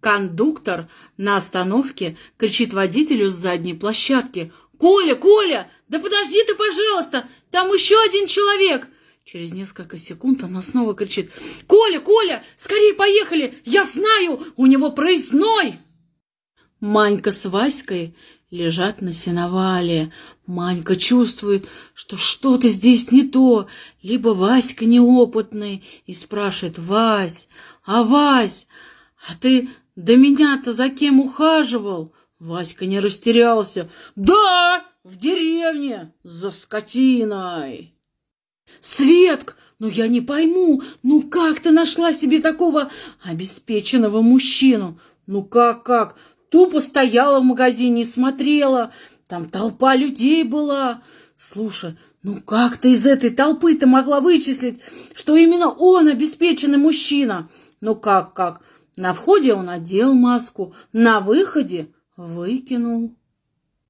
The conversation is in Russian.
Кондуктор на остановке кричит водителю с задней площадки. «Коля, Коля, да подожди ты, пожалуйста, там еще один человек!» Через несколько секунд она снова кричит. «Коля, Коля, скорее поехали! Я знаю, у него проездной!» Манька с Васькой лежат на сеновале. Манька чувствует, что что-то здесь не то. Либо Васька неопытный и спрашивает, «Вась, а Вась, а ты до меня-то за кем ухаживал?» Васька не растерялся. «Да, в деревне, за скотиной!» «Светк, ну я не пойму, ну как ты нашла себе такого обеспеченного мужчину? Ну как-как? Тупо стояла в магазине и смотрела. Там толпа людей была. Слушай, ну как ты из этой толпы-то могла вычислить, что именно он обеспеченный мужчина? Ну как-как? На входе он одел маску, на выходе выкинул.